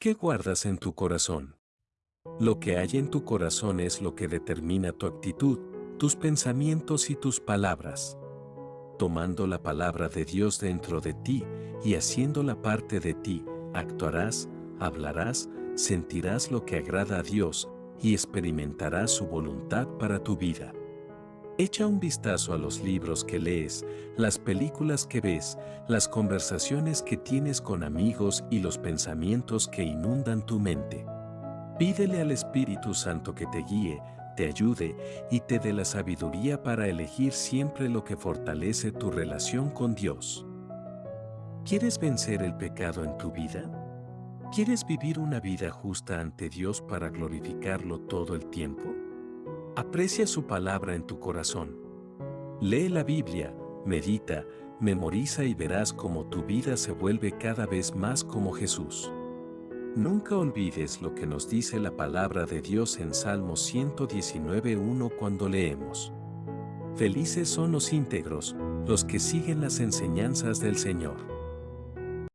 ¿Qué guardas en tu corazón? Lo que hay en tu corazón es lo que determina tu actitud, tus pensamientos y tus palabras. Tomando la palabra de Dios dentro de ti y haciéndola parte de ti, actuarás, hablarás, sentirás lo que agrada a Dios y experimentarás su voluntad para tu vida. Echa un vistazo a los libros que lees, las películas que ves, las conversaciones que tienes con amigos y los pensamientos que inundan tu mente. Pídele al Espíritu Santo que te guíe, te ayude y te dé la sabiduría para elegir siempre lo que fortalece tu relación con Dios. ¿Quieres vencer el pecado en tu vida? ¿Quieres vivir una vida justa ante Dios para glorificarlo todo el tiempo? Aprecia su palabra en tu corazón. Lee la Biblia, medita, memoriza y verás cómo tu vida se vuelve cada vez más como Jesús. Nunca olvides lo que nos dice la palabra de Dios en Salmo 119.1 cuando leemos. Felices son los íntegros, los que siguen las enseñanzas del Señor.